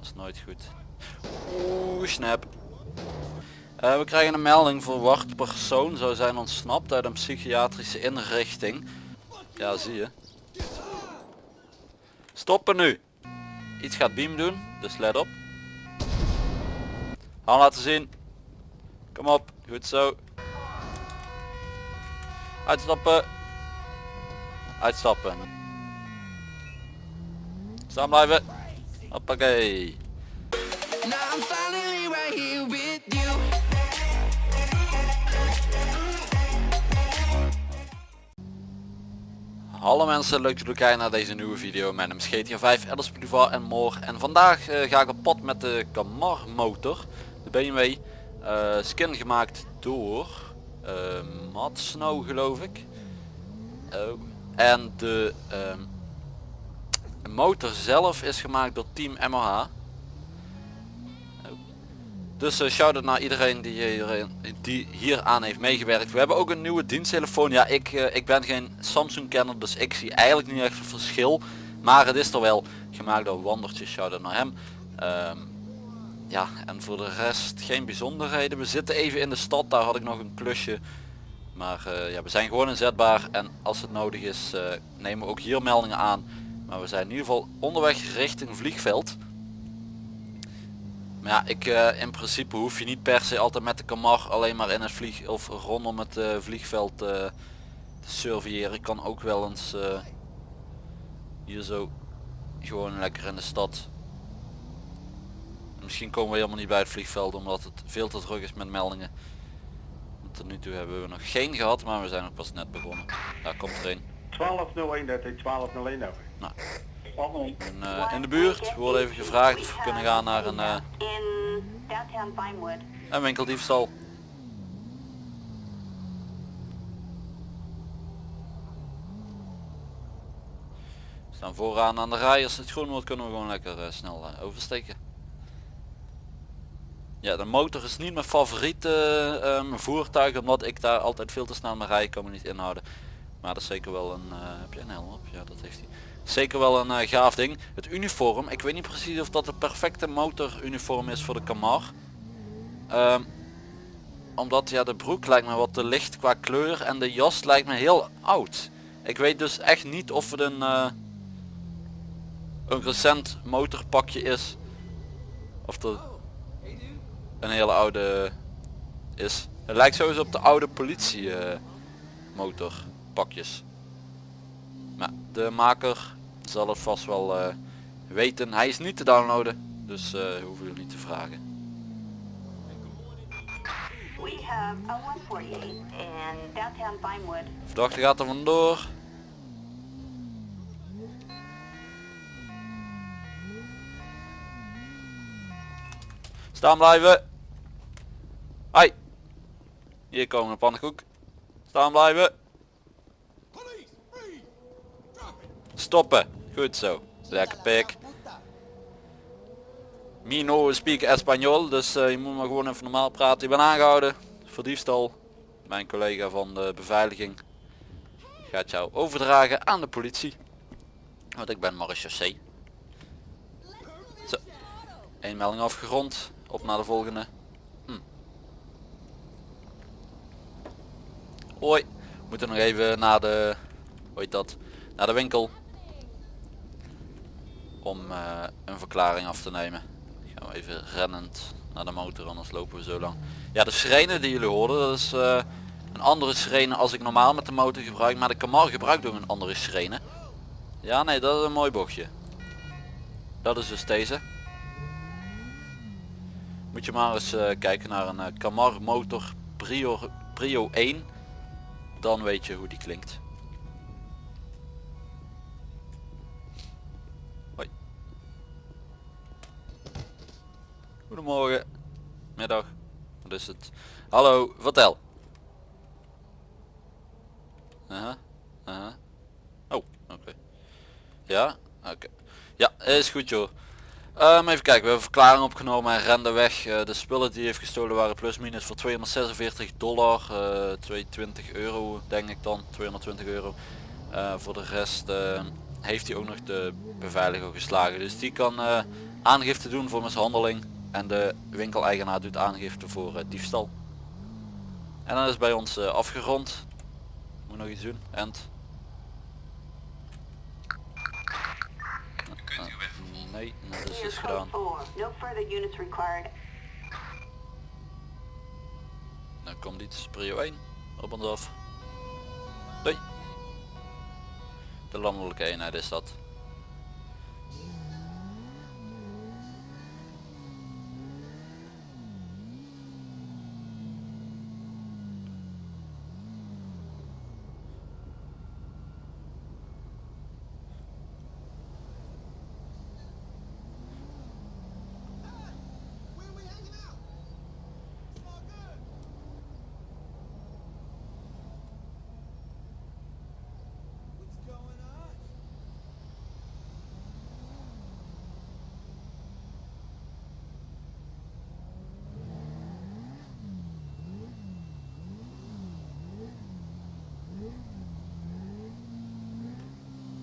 Dat is nooit goed. Oeh, snap. Eh, we krijgen een melding verwacht persoon zou zijn ontsnapt uit een psychiatrische inrichting. Ja, zie je. Stoppen nu. Iets gaat Beam doen, dus let op. Hand laten zien. Kom op, goed zo. Uitstappen. Uitstappen. Staan blijven. Hoppakee. Hallo mensen, leuk dat jullie kijken naar deze nieuwe video. Mijn naam is GTA 5, Alice Boulevard en more. En vandaag eh, ga ik op pad met de Camar motor. De BMW. eh, skin gemaakt door uh, Matt Snow geloof ik. Oh. En de ehm, motor zelf is gemaakt door Team MOH. Dus uh, shout-out naar iedereen die hier, die hier aan heeft meegewerkt. We hebben ook een nieuwe diensttelefoon. Ja, ik, uh, ik ben geen Samsung kenner, dus ik zie eigenlijk niet echt een verschil. Maar het is er wel gemaakt door Wandertje. Shout-out naar hem. Um, ja, en voor de rest geen bijzonderheden. We zitten even in de stad, daar had ik nog een klusje. Maar ja, we zijn gewoon inzetbaar en als het nodig is nemen we ook hier meldingen aan. Maar we zijn in ieder geval onderweg richting vliegveld. Maar ja, ik uh, in principe hoef je niet per se altijd met de Camar alleen maar in het vlieg of rondom het uh, vliegveld uh, te surveilleren. Ik kan ook wel eens hier zo gewoon lekker in de stad. Misschien komen we helemaal niet bij het vliegveld omdat het veel te druk is met meldingen. Tot nu toe hebben we nog geen gehad, maar we zijn nog pas net begonnen. Daar komt er een. 1201 dat 1201 over. Nou, en, uh, in de buurt we worden even gevraagd of we kunnen gaan naar een, uh, een winkeldiefstal. We staan vooraan aan de rij, als het groen wordt kunnen we gewoon lekker uh, snel oversteken. Ja, de motor is niet mijn favoriete um, voertuig, omdat ik daar altijd veel te snel naar rij kan me niet inhouden. Maar dat is zeker wel een... heb je een helm op? Ja, dat heeft hij. Zeker wel een uh, gaaf ding. Het uniform, ik weet niet precies of dat de perfecte motoruniform is voor de Camar. Um, omdat ja, de broek lijkt me wat te licht qua kleur en de jas lijkt me heel oud. Ik weet dus echt niet of het een, uh, een recent motorpakje is. Of het een hele oude is. Het lijkt sowieso op de oude politie uh, motorpakjes. Maar de maker zal het vast wel uh, weten. Hij is niet te downloaden, dus uh, hoeven jullie niet te vragen. Verdachte gaat er vandoor. Staan blijven. Hoi. Hier komen een pannenkoek. Staan blijven. Stoppen. Goed zo. Lekker pik. Mino speak Espanol, dus uh, je moet maar gewoon even normaal praten. Ik ben aangehouden voor diefstal. Mijn collega van de beveiliging gaat jou overdragen aan de politie. Want ik ben marechaussee. Zo. Eén melding afgerond. Op naar de volgende. Hm. Hoi. We moeten nog even naar de... Hoe heet dat? Naar de winkel om uh, een verklaring af te nemen. Gaan we even rennend naar de motor, anders lopen we zo lang. Ja, de sirene die jullie hoorden, dat is uh, een andere sirene als ik normaal met de motor gebruik. Maar de Camar gebruikt ook een andere sirene. Ja, nee, dat is een mooi bochtje. Dat is dus deze. Moet je maar eens uh, kijken naar een Camar motor Prio, Prio 1. Dan weet je hoe die klinkt. Goedemorgen. Middag. Wat is het? Hallo, vertel. Aha. Oh, oké. Ja, oké. Ja, is goed joh. Um, even kijken, we hebben verklaring opgenomen en rende weg. Uh, de spullen die heeft gestolen waren plus minus voor 246 dollar. Uh, 220 euro denk ik dan, 220 euro. Uh, voor de rest heeft hij ook nog de beveiliger geslagen. Dus die kan eh, aangifte doen voor mishandeling en de winkeleigenaar doet aangifte voor eh, diefstal. En dan is bij ons eh, afgerond. Moet nog iets doen. End. Kunt u weg vervolgen. Nee, nou, dat is dus gedaan. 4. No further units required. Dan komt iets prio 1 op ons af. Doei. De landelijke eenheid is dat.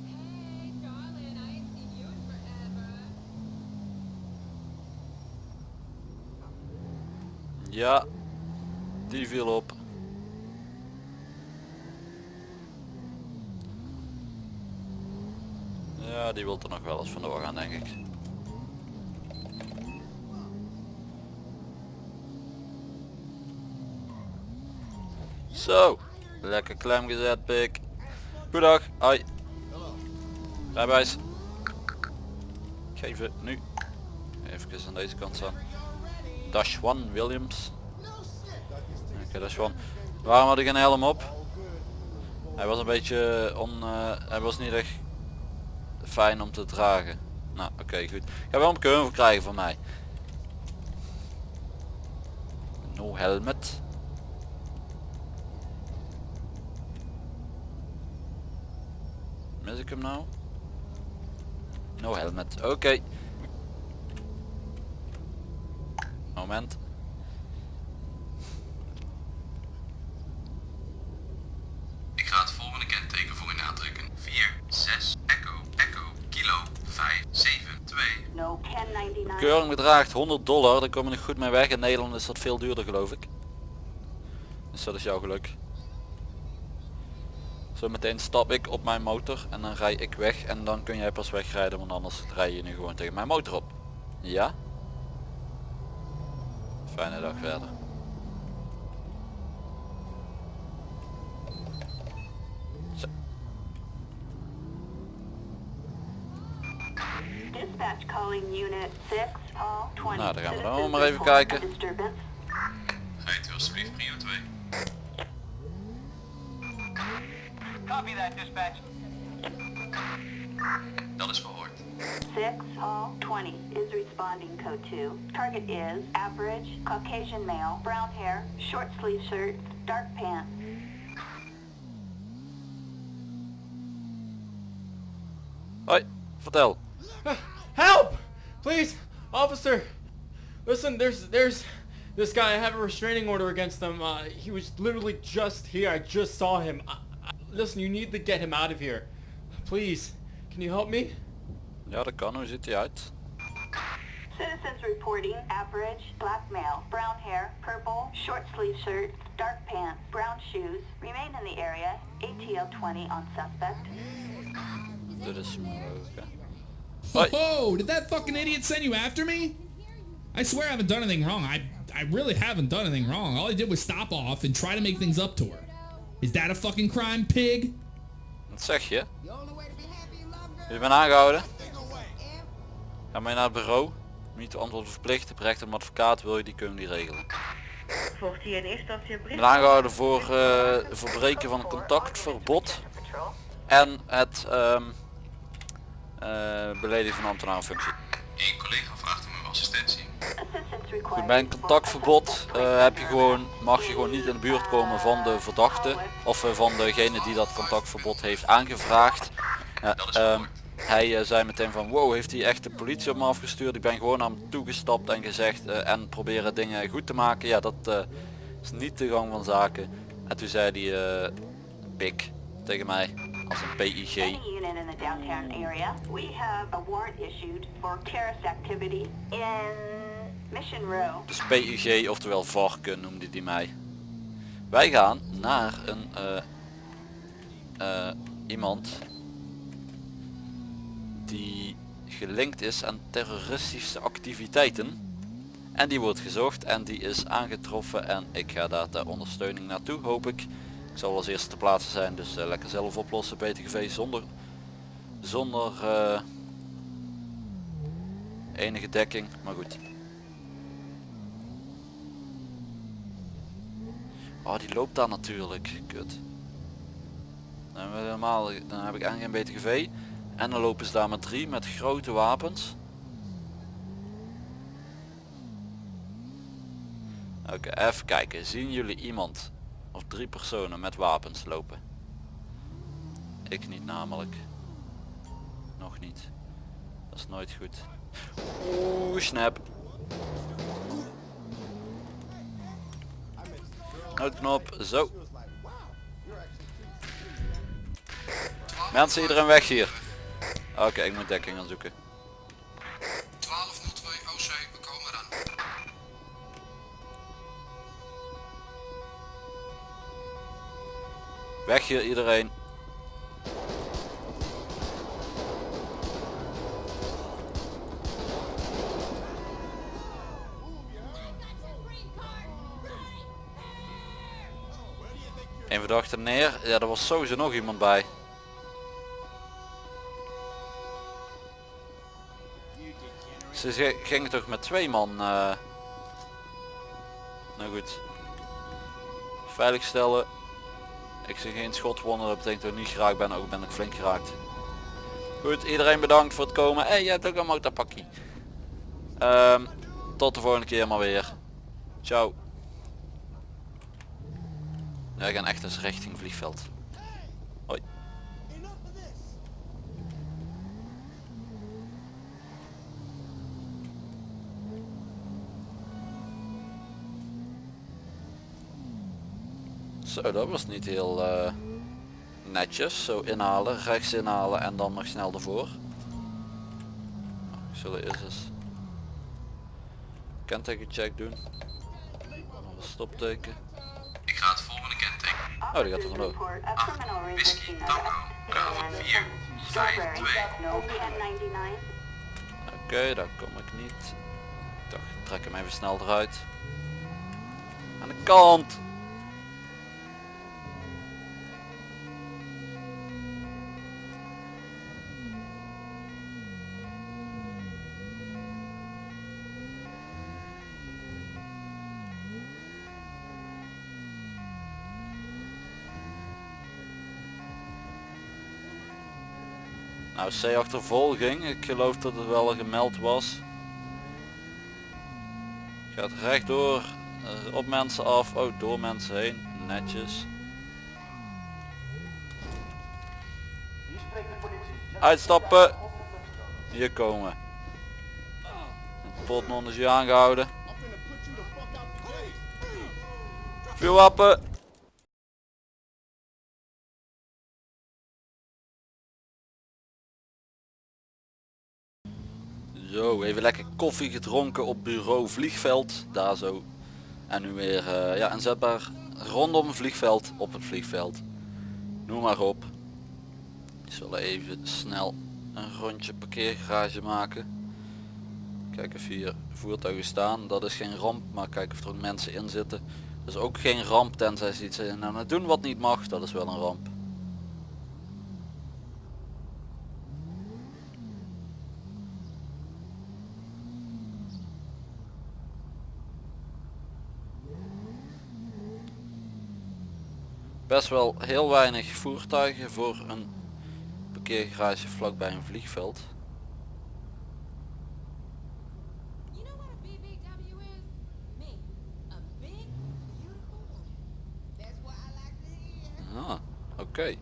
Hey, darling, I ain't seen you in forever. Ja, die viel op. Ja, die wil er nog wel eens vandoor gaan denk ik. Zo, lekker klem gezet pik. Goedag, hoi. Rijbewijs. Geven nu. Even aan deze kant staan. Dash One Williams. Oké, Dash One. Waarom had ik een helm op? Hij was een beetje on... eh, hij was niet echt fijn om te dragen. Nou, oké, goed. Ik ga wel een keur krijgen van mij. No helmet. Mis ik hem nou? No helmet. Oké. Moment. Ik ga het volgende kenteken voor u aantrekken. 4, 6, Echo, Echo, Kilo, 5, 7, 2. No 1099. Keuring bedraagt 100 dollar, daar kom je nog goed mee weg. In Nederland is dat veel duurder geloof ik. Dus dat is jouw geluk. Zometeen stap ik op mijn motor en dan rij ik weg en dan kun jij pas wegrijden, want anders rij je nu gewoon tegen mijn motor op. Ja? Fijne dag verder. Zo, Dispatch calling unit 6, all 20. Nou, dan gaan we dan maar even kijken. Rijdt u alsjeblieft prio 2. Copy that, dispatch. Dat is verhoord. 6, all 20 is responding code 2. Target is average, Caucasian male, brown hair, short sleeve shirt, dark pants. hoi, vertel. Help! Please, officer. Listen, there's there's this guy. I have a restraining order against him. Uh, he was literally just here. I just saw him. I, I, listen, you need to get him out of here. Please, can you help me? Ja, dat kan. Hoe ziet hij uit? Citizens reporting average, black male, brown hair, purple, short sleeve shirt, dark pants, brown shoes, remain in the area, ATL 20 on suspect. Dit is mogelijk. Oh, did that fucking idiot send you after me? I swear I haven't done anything wrong. I I really haven't done anything wrong. All I did was stop off and try to make things up to her. Is that a fucking crime, pig? Wat zeg je? Je bent aangehouden. Ga maar naar het bureau. Niet te antwoorden verplicht. Berecht een advocaat. Wil je die kunnen die regelen. Volgt hier in eerste instantie een Ik brief? ben aangehouden voor eh, verbreken van contactverbod. En het ehm eh, beledigen van ambtenarenfunctie. Eén collega vraagt om uw assistentie. Goed, bij een contactverbod eh, heb je gewoon, mag je gewoon niet in de buurt komen van de verdachte. Of van degene die dat contactverbod heeft aangevraagd. Ehm. Hij eh, zei meteen van wow heeft hij echt de politie op me afgestuurd. Ik ben gewoon naar hem toegestapt en gezegd eh, en proberen dingen goed te maken. Ja dat eh, is niet de gang van zaken. En toen zei hij pik tegen mij als een PIG. Dus PUG, oftewel varken noemde die mij. Wij gaan naar een iemand die gelinkt is aan terroristische activiteiten. En die wordt gezocht en die is aangetroffen en ik ga daar ter ondersteuning naartoe hoop ik. Ik zal als eerste te plaatsen zijn dus eh, lekker zelf oplossen BTGV zonder, zonder eh, enige dekking. Maar goed. Oh die loopt daar natuurlijk. Kut. Dan, helemaal, dan heb ik eigenlijk geen BTGV. En dan lopen ze daar met drie met grote wapens. Oké, even kijken. Zien jullie iemand of drie personen met wapens lopen? Ik niet namelijk. Nog niet. Dat is nooit goed. Oeh, snap. Noodknop, zo. Mensen, iedereen weg hier. Oké, ik moet dekking gaan zoeken. 1202 OC, we komen eraan. Weg hier iedereen. Een verdachte neer. Ja, er was sowieso nog iemand bij. Ze gingen toch met twee man. eh Nou goed. Veiligstellen. Ik zie geen schotwonden, dat betekent dat ik niet geraakt ben, ook ben ik flink geraakt. Goed, iedereen bedankt voor het komen. Hé, hey, jij hebt ook een motorpakkie. Ehm, tot de volgende keer maar weer. Ciao. Wij gaan echt eens richting vliegveld. Zo, dat was niet heel eh, netjes. Zo inhalen, rechts inhalen en dan nog snel ervoor. Ik zal eerst eens kentekencheck doen. Nog een stopteken. Ik ga het volgende kenteken. Oh, die gaat er vandoor. report a criminal Whisky, resisting Tango, Bravo in 4, 5, Strawberry, 2. no 1099. Oké, daar kom ik niet. Ik dacht, ik trek hem even snel eruit. Aan de kant! Nou, C-achtervolging. Ik geloof dat het wel gemeld was. Gaat rechtdoor eh, op mensen af. Oh, door mensen heen. Netjes. Uitstappen. Hier komen. Potnon is hier aangehouden. Vuurwapen. Zo, even lekker koffie gedronken op bureau vliegveld. Daar zo. En nu weer eh, ja, inzetbaar rondom vliegveld, op het vliegveld. Noem maar op. Ik even snel een rondje parkeergarage maken. Kijk of hier voertuigen staan. Dat is geen ramp, maar kijk of er mensen in zitten. Dat is ook geen ramp tenzij ze iets aan het doen wat niet mag. Dat is wel een ramp. Best wel heel weinig voertuigen voor een parkeergarage vlakbij een vliegveld. Ah, oké.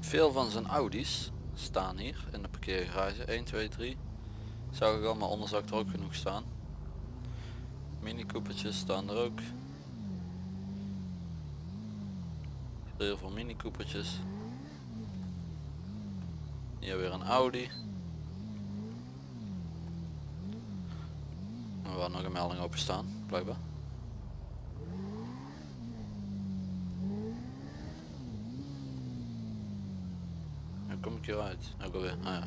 Veel van zijn Audi's staan hier in de parkeergarage. 1, 2, 3. Zou ik al, maar onder er ook genoeg staan. Mini Coopertjes staan er ook. Heel veel Mini Coopertjes. Hier weer een Audi. En waar nog een melding open staan, blijkbaar. Ook alweer. Ah ja.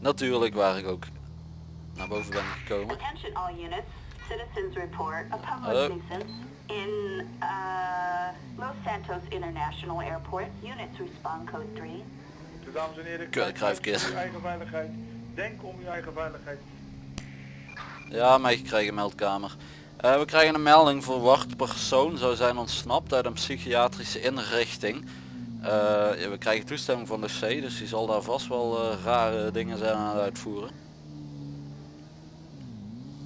Natuurlijk waar ik ook naar boven ben gekomen. Citizens report a public Hallo. nuisance in uh, Los Santos International Airport. Units respond code 3. Dus dames en heren, kijk kruifkist. uit voor uw eigen veiligheid. Denk om uw eigen veiligheid. Ja, meegekregen meldkamer. Eh, we krijgen een melding verwacht persoon zou zijn ontsnapt uit een psychiatrische inrichting. Eh, we krijgen toestemming van de C, dus die zal daar vast wel eh, rare dingen zijn aan het uitvoeren.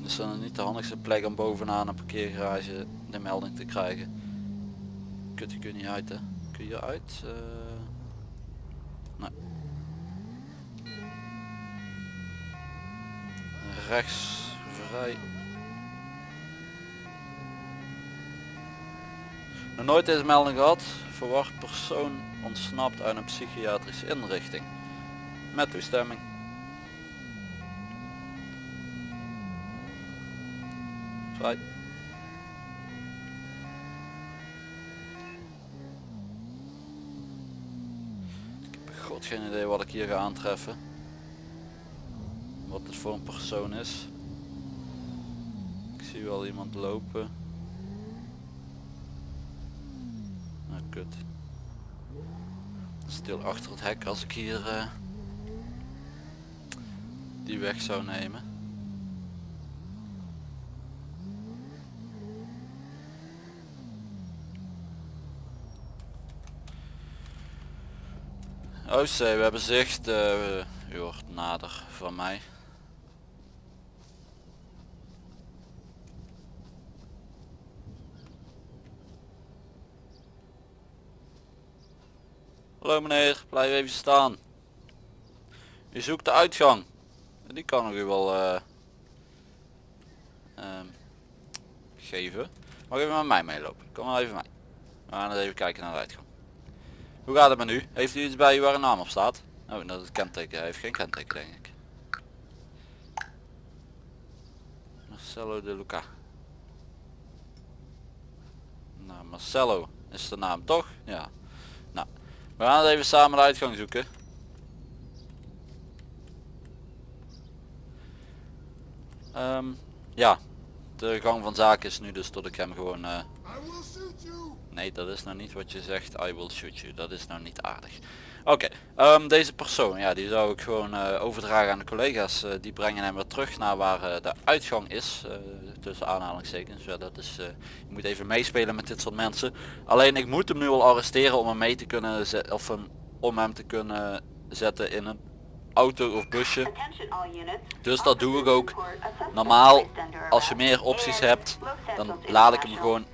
Dus dan niet de handigste plek om bovenaan een parkeergarage de melding te krijgen. Kut, je niet uit hè. Kun je uit? Eh, nee. Rechts vrij. Nog nooit deze melding gehad. Verwacht persoon ontsnapt uit een psychiatrische inrichting. Met toestemming. Vrij. Ik heb god geen idee wat ik hier ga aantreffen. Wat het voor een persoon is. Ik zie wel iemand lopen. Nou kut. Stil achter het hek als ik hier eh, die weg zou nemen. Oh zee, we hebben zicht. eh, u hoort nader van mij. Hallo meneer, blijf even staan. U zoekt de uitgang. Die kan ik u wel eh, ehm, geven. Mag even met mij meelopen? Kom maar even mee. We gaan eens even kijken naar de uitgang. Hoe gaat het met u? Heeft u iets bij u waar een naam op staat? Oh, dat is kenteken. Hij heeft geen kenteken denk ik. Marcelo de Luca. Nou, Marcelo is de naam toch? Ja. We gaan het even samen de uitgang zoeken. Ehm, ja, de gang van zaken is nu dus dat ik hem gewoon... eh, Nee, dat is nou niet wat je zegt. I will shoot you. Dat is nou niet aardig. Oké, ehm, deze persoon, ja, die zou ik gewoon eh, overdragen aan de collega's. eh, die brengen hem weer terug naar waar eh, de uitgang is. tussen aanhalingstekens. Ja, dat is, je moet even meespelen met dit soort mensen. Alleen ik moet hem nu al arresteren om hem mee te kunnen zetten. Of hem, om hem te kunnen zetten in een auto of busje. Dus dat doe ik ook. Normaal, als je meer opties hebt, dan laat ik hem gewoon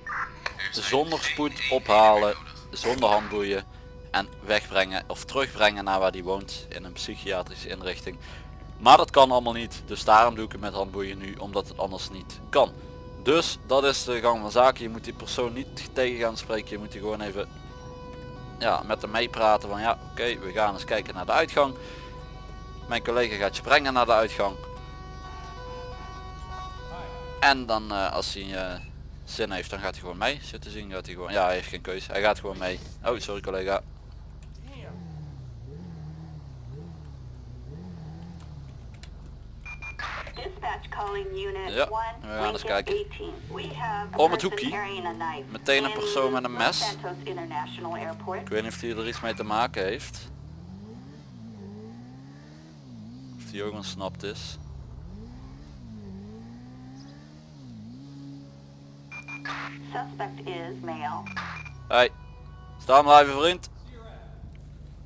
zonder spoed ophalen, zonder handboeien en wegbrengen of terugbrengen naar waar die woont in een psychiatrische inrichting. Maar dat kan allemaal niet, dus daarom doe ik het met handboeien nu, omdat het anders niet kan. Dus dat is de gang van zaken. Je moet die persoon niet tegen gaan spreken, je moet die gewoon even ja, met hem meepraten van ja oké we gaan eens kijken naar de uitgang. Mijn collega gaat je brengen naar de uitgang. En dan eh, als hij eh, zin heeft dan gaat hij gewoon mee. Zit te zien gaat hij gewoon. Ja hij heeft geen keuze. Hij gaat gewoon mee. Oh sorry collega. Ja, 1, we gaan eens kijken. 18. We have a Om het hoekje. Meteen een persoon met een mes. Ik weet niet of hij er iets mee te maken heeft. Of die ook ontsnapt is. Suspect is male. Hey. Staan blijven vriend.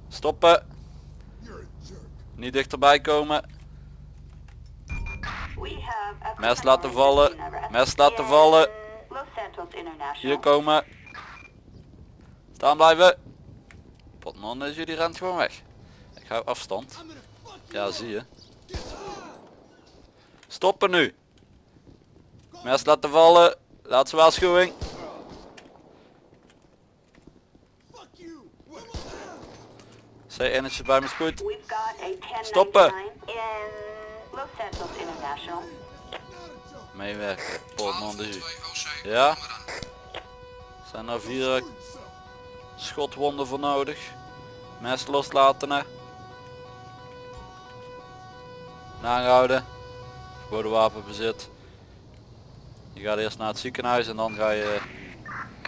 Stoppen. Niet dichterbij komen. Mes laten vallen. Mes laten vallen. Hier komen. Staan blijven. Potman is jullie rent gewoon weg. Ik hou afstand. Ja zie je. Stoppen nu. Mes laten vallen. Laatste waarschuwing. C1 is bij me 1099 Stoppen. Meewerken. Portman de Ja. Zijn er vier eh, schotwonden voor nodig. Mes loslaten hè. Aanhouden. Verboden wapenbezit. Je gaat eerst naar het ziekenhuis en dan ga je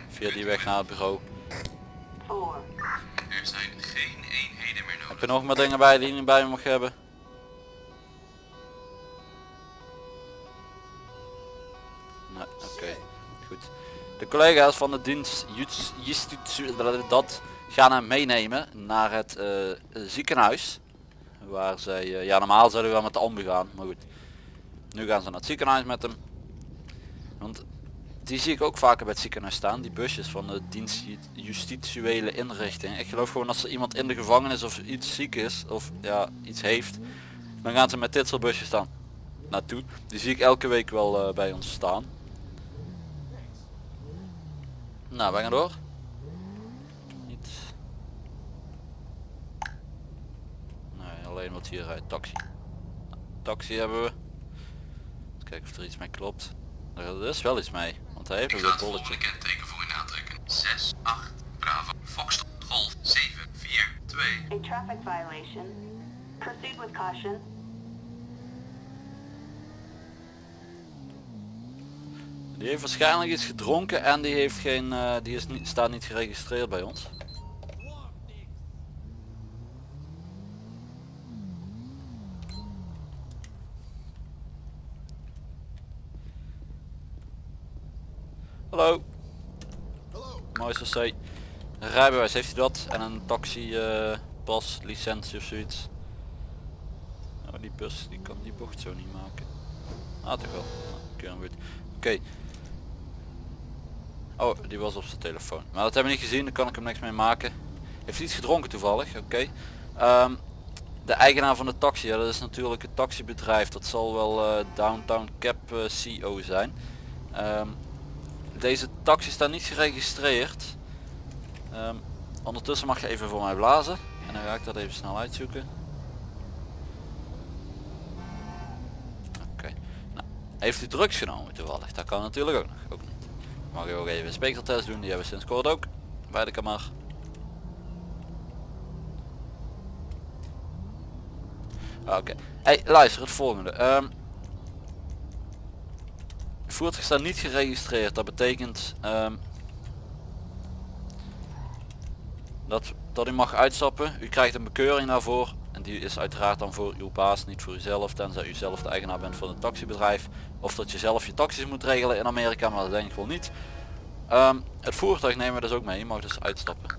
via die weg naar het bureau. Er zijn geen eenheden meer nodig. Heb je nog meer dingen bij die je niet bij je mag hebben? Collega's van de dienst Justitie dat gaan hem meenemen naar het eh, ziekenhuis. Waar zij, eh, ja normaal zouden we wel met de ambu gaan, maar goed. Nu gaan ze naar het ziekenhuis met hem. Want die zie ik ook vaker bij het ziekenhuis staan, die busjes van de dienst Ju- justitiële inrichting. Ik geloof gewoon als er iemand in de gevangenis of iets ziek is, of ja, iets heeft, dan gaan ze met dit soort busjes staan naartoe. Die zie ik elke week wel bij ons staan. Nou, we gaan door. Niet. Nee, alleen wat hier uit taxi. Taxi hebben we. Eens kijken of er iets mee klopt. Er is wel iets mee, want hij heeft Ik een ga wit het bolletje. volgende kenteken voor u aantrekken. 6, 8, Bravo, Fox, Golf, 7, 4, 2. A traffic violation. Proceed with caution. Die heeft waarschijnlijk iets gedronken en die heeft geen, eh, die is niet, staat niet geregistreerd bij ons. Hallo. Mooi C. Rijbewijs heeft hij dat en een taxi eh, pas, licentie of zoiets. Oh, die bus die kan die bocht zo niet maken. Ah toch wel. Nou, goed. Oh, die was op zijn telefoon. Maar dat hebben we niet gezien, daar kan ik hem niks mee maken. Heeft iets gedronken toevallig? Oké. Ehm, de eigenaar van de taxi, dat is natuurlijk het taxibedrijf. Dat zal wel eh, Downtown Cap eh, CO zijn. Ehm, deze taxi staat niet geregistreerd. Ehm, ondertussen mag je even voor mij blazen. En dan ga ik dat even snel uitzoeken. Oké. Nou, heeft u drugs genomen toevallig? Dat kan natuurlijk ook nog. Ook niet. Ook even een speekseltest doen, die hebben we sinds kort ook. Bij de kamar. Oké. Hey, luister, het volgende. Ehm voertuig staat niet geregistreerd. Dat betekent ehm, dat, dat u mag uitstappen. U krijgt een bekeuring daarvoor. En die is uiteraard dan voor uw baas, niet voor uzelf. Tenzij u zelf de eigenaar bent van het taxibedrijf. Of dat je zelf je taxis moet regelen in Amerika, maar dat denk ik wel niet. Ehm, het voertuig nemen we dus ook mee. Je mag dus uitstappen.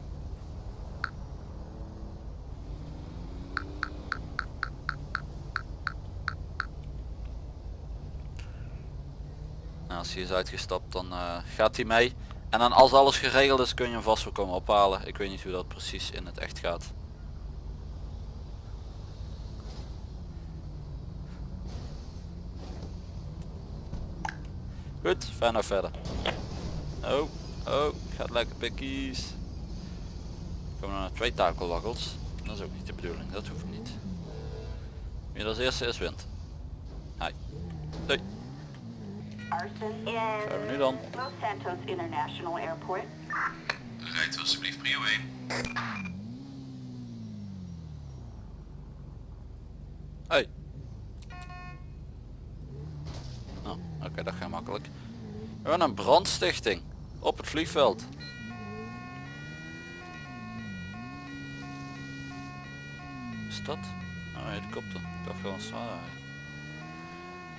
Nou, als hij is uitgestapt dan eh, gaat hij mee. En dan als alles geregeld is kun je hem vast wel komen ophalen. Ik weet niet hoe dat precies in het echt gaat. Goed, fijn nou verder. Oh, oh, gaat lekker pikkies. Komen we naar twee takelwaggels. Dat is ook niet de bedoeling, dat hoeft niet. Wie als eerste is wint. Hi. Doei. Zijn we nu dan? Los Santos International Airport. Rijdt alsjeblieft prio 1. Hey. Dat gaat makkelijk. We hebben een brandstichting op het vliegveld. Is dat? Oh, helikopter. Ik dacht gewoon zwaar.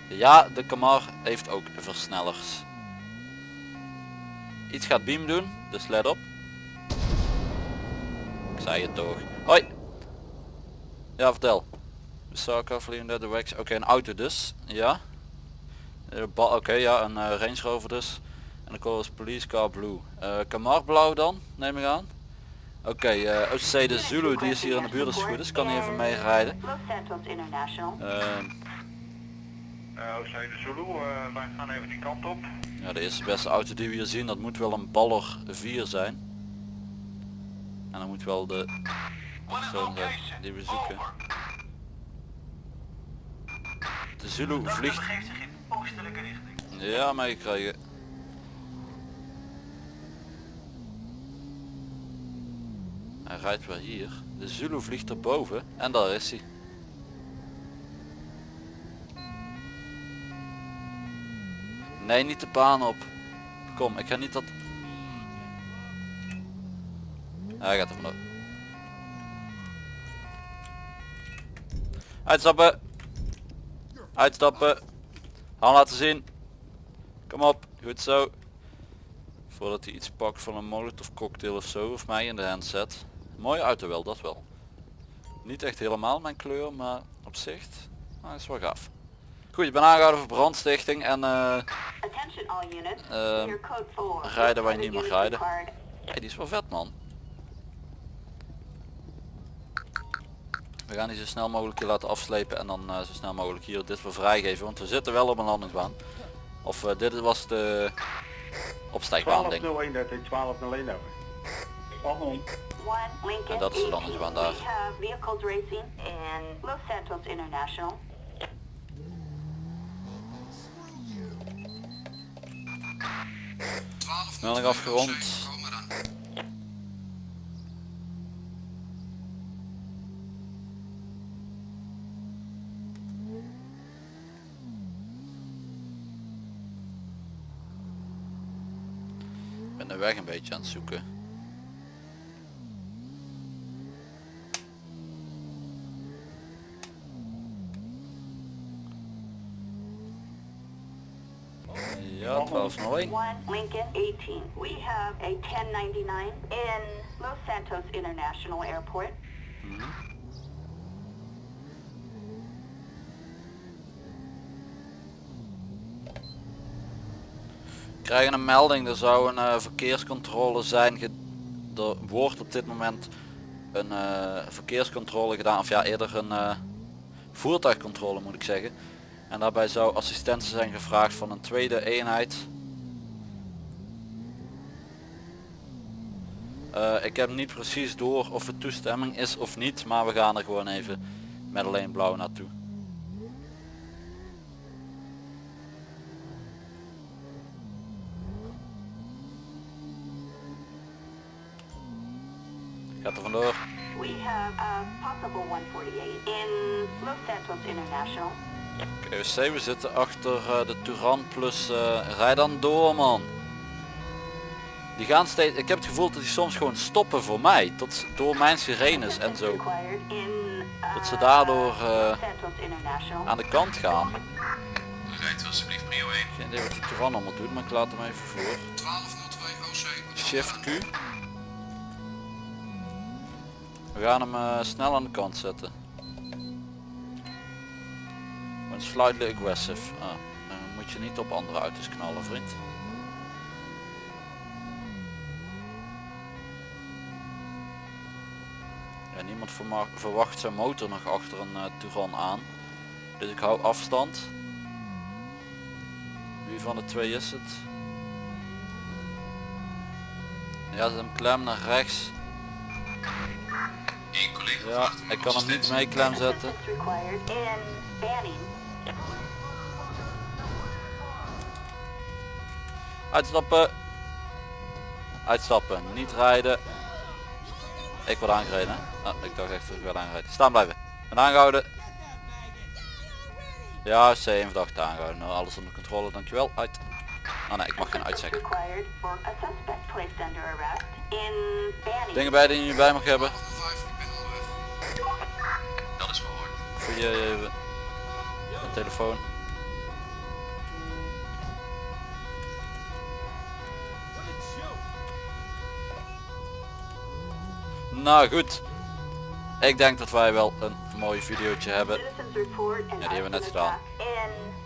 Ja, de Kamar heeft ook versnellers. Iets gaat beam doen, dus let op. Ik zei het toch. Hoi! Ja, vertel. Osaka, vliegende de Wax. Oké, een auto dus. Ja. Eh, Oké, ja, een eh, Range Rover dus. En de color is Police Car Blue. Eh Camar blauw dan, neem ik aan. Oké, eh OCC de Zulu, die is hier in de buurt als het goed is. Kan hij even mee rijden. Ehm, Uh, Oostzijde Zulu, uh, wij gaan even die kant op. Ja, de eerste beste auto die we hier zien, dat moet wel een Baller 4 zijn. En dan moet wel de persoon die we zoeken. De Zulu vliegt. Oostelijke richting. Ja, meegekregen. Hij rijdt wel hier. De Zulu vliegt erboven en daar is hij. Nee, niet de baan op. Kom, ik ga niet dat... Hij gaat er vanaf. Uitstappen. Uitstappen. Hand laten zien. Kom op, goed zo. Voordat hij iets pakt van een molotov cocktail of zo, of mij in de hand zet. Mooie auto wel, dat wel. Niet echt helemaal mijn kleur, maar op zich, nou, is wel gaaf. Goed, ik ben aangehouden voor brandstichting en code 4. rijden waar je niet mag rijden. hey, die is wel vet man. We gaan die zo snel mogelijk laten afslepen en dan eh, zo snel mogelijk hier dit weer vrijgeven, want we zitten wel op een landingsbaan. Of eh, dit was de opstijgbaan ding. 1201, dat is 1201 over. Spannend. One Lincoln. En dat is de 18. landingsbaan daar. Melding afgerond. Weg een beetje aan het zoeken. Ja, 1201. One Lincoln 18. We have a 1099 in Los Santos International Airport. We krijgen een melding, er zou een eh, verkeerscontrole zijn. Er wordt op dit moment een eh, verkeerscontrole gedaan, of ja eerder een eh, voertuigcontrole moet ik zeggen. En daarbij zou assistentie zijn gevraagd van een tweede eenheid. Ik heb niet precies door of het toestemming is of niet, maar we gaan er gewoon even met alleen blauw naartoe. Gaat er vandoor. We have a possible 148 in Los Santos International. PwC, we zitten achter eh, de Touran plus eh rij dan door man. Die gaan steeds, ik heb het gevoel dat die soms gewoon stoppen voor mij, tot door mijn sirenes en zo uh, Dat ze daardoor, eh, aan de kant gaan. Rijdt alsjeblieft prio 1. Geen idee wat die Touran allemaal doet, maar ik laat hem even voor. 1202 OC. Shift Q. We gaan hem eh, snel aan de kant zetten. Gewoon slightly aggressive. Ah, dan moet je niet op andere auto's knallen vriend. Ja, niemand verwacht zijn motor nog achter een uh, Touran aan. Dus ik hou afstand. Wie van de twee is het? Ja, zet hem klem naar rechts. Ja, ik kan hem niet mee klem zetten. Uitstappen. Uitstappen. Niet rijden. Ik word aangereden. Ah, ik dacht echt dat ik werd aangereden. Staan blijven. Ben aangehouden. Ja, C1 verdachte aangehouden. Nou, alles onder controle, dankjewel. Uit. Oh nee, ik mag geen uitzeggen. Dingen bij die je bij mag hebben. Voor je even. Een telefoon. Nou goed. Ik denk dat wij wel een mooi videootje hebben. Ja, die hebben we net gedaan.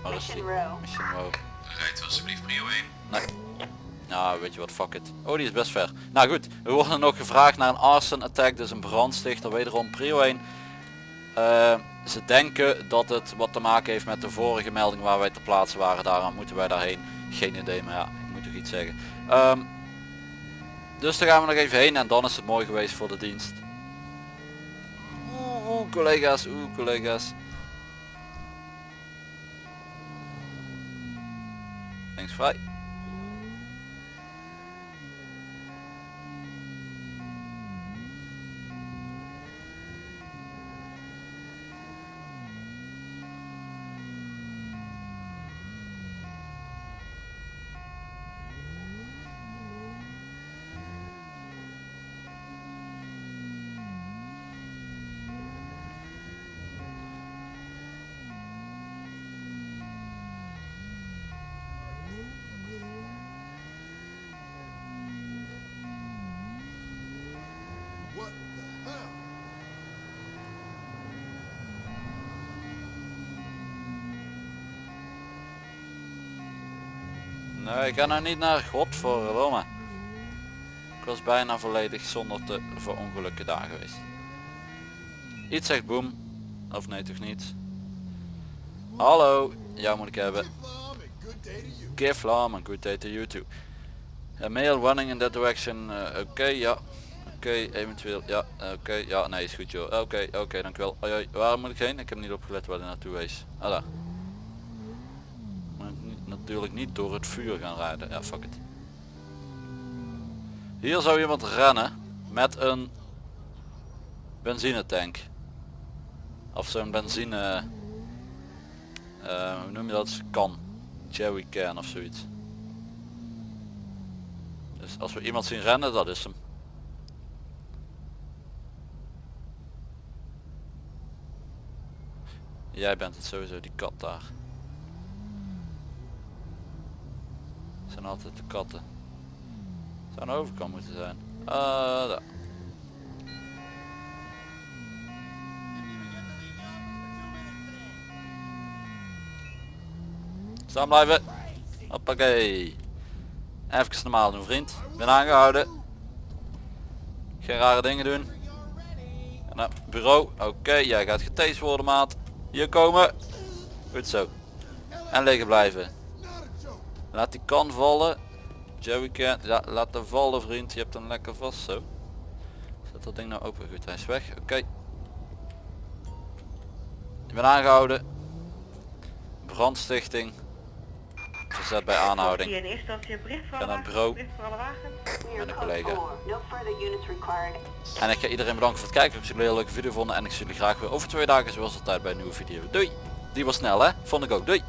Waar is die? Mission Row. Rijdt alsjeblieft prio 1. Nee. Nou, weet je wat, fuck it. Oh, die is best ver. Nou goed, we worden nog gevraagd naar een arson attack, dus een brandstichter. Wederom prio 1. Eh, ze denken dat het wat te maken heeft met de vorige melding waar wij te plaatsen waren. Daarom moeten wij daarheen. Geen idee, maar ja, ik moet toch iets zeggen. Ehm, dus daar gaan we nog even heen en dan is het mooi geweest voor de dienst. Oeh, oeh collega's, oeh collega's. Links vrij. Nee, ik ga nou niet naar godverdomme. Ik was bijna volledig zonder te verongelukken daar geweest. Iets zegt boem. Of nee toch niet. Hallo, jou moet ik hebben. Give Lam and good day to you too. A running in that direction. eh, oké, ja. Oké, eventueel. Ja, eh, oké. ja, nee, is goed joh. Oké, oké, dankjewel. Oi, oi, waar moet ik heen? Ik heb niet opgelet waar hij naartoe is. Daar. Natuurlijk niet door het vuur gaan rijden. Ja, fuck it. Hier zou iemand rennen met een benzinetank. Of zo'n benzine... eh, hoe noem je dat? Kan. Jerry can of zoiets. Dus als we iemand zien rennen, dat is hem. Jij bent het sowieso, die kat daar. Zijn altijd de katten. Zou overkant moeten zijn. Ah, daar. Staan blijven. Hoppakee. Even normaal doen vriend. Ben aangehouden. Geen rare dingen doen. En bureau. Oké, jij gaat getased worden maat. Hier komen. Goed zo. En liggen blijven. Laat die kan vallen. Joey can. Ja, laat hem vallen vriend. Je hebt hem lekker vast zo. Zet dat ding nou open. Goed, hij is weg. Oké. Je bent aangehouden. Brandstichting. Verzet bij aanhouding. Naar het bureau. Met een Code collega. 4. No further units required. En ik ga iedereen bedanken voor het kijken. Ik heb jullie een hele leuke video vonden. En ik zie jullie graag weer over twee dagen zoals altijd bij een nieuwe video. Doei! Die was snel hè? Vond ik ook. Doei!